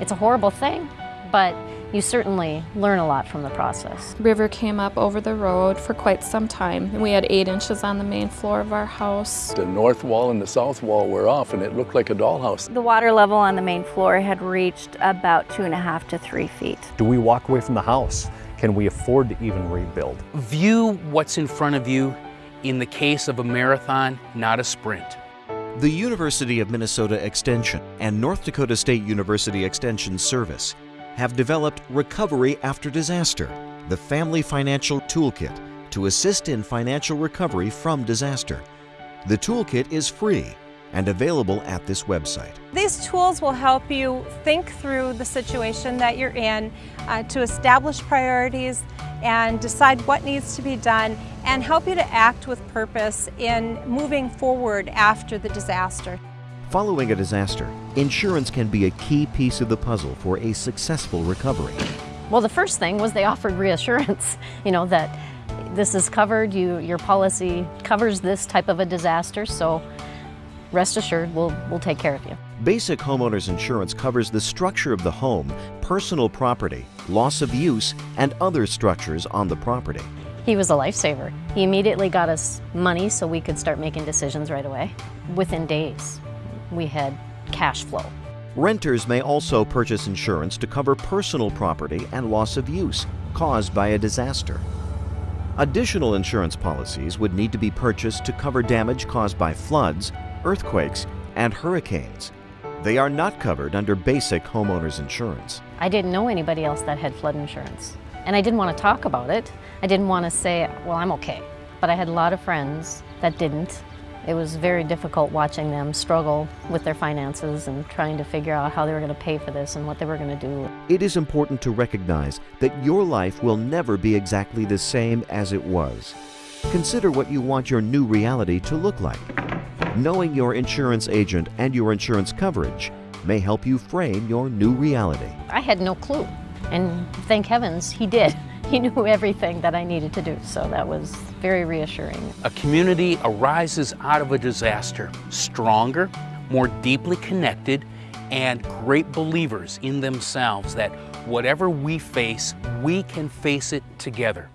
It's a horrible thing, but you certainly learn a lot from the process. River came up over the road for quite some time. And we had eight inches on the main floor of our house. The north wall and the south wall were off and it looked like a dollhouse. The water level on the main floor had reached about two and a half to three feet. Do we walk away from the house? Can we afford to even rebuild? View what's in front of you in the case of a marathon, not a sprint. The University of Minnesota Extension and North Dakota State University Extension Service have developed Recovery After Disaster, the Family Financial Toolkit to assist in financial recovery from disaster. The toolkit is free and available at this website. These tools will help you think through the situation that you're in uh, to establish priorities and decide what needs to be done and help you to act with purpose in moving forward after the disaster. Following a disaster, insurance can be a key piece of the puzzle for a successful recovery. Well, the first thing was they offered reassurance, you know, that this is covered, you, your policy covers this type of a disaster, so rest assured we'll, we'll take care of you. Basic homeowners insurance covers the structure of the home, personal property, loss of use, and other structures on the property. He was a lifesaver. He immediately got us money so we could start making decisions right away. Within days, we had cash flow. Renters may also purchase insurance to cover personal property and loss of use caused by a disaster. Additional insurance policies would need to be purchased to cover damage caused by floods, earthquakes, and hurricanes. They are not covered under basic homeowners insurance. I didn't know anybody else that had flood insurance. And I didn't want to talk about it. I didn't want to say, well, I'm okay. But I had a lot of friends that didn't. It was very difficult watching them struggle with their finances and trying to figure out how they were going to pay for this and what they were going to do. It is important to recognize that your life will never be exactly the same as it was. Consider what you want your new reality to look like. Knowing your insurance agent and your insurance coverage may help you frame your new reality. I had no clue, and thank heavens he did. He knew everything that I needed to do, so that was very reassuring. A community arises out of a disaster stronger, more deeply connected, and great believers in themselves that whatever we face, we can face it together.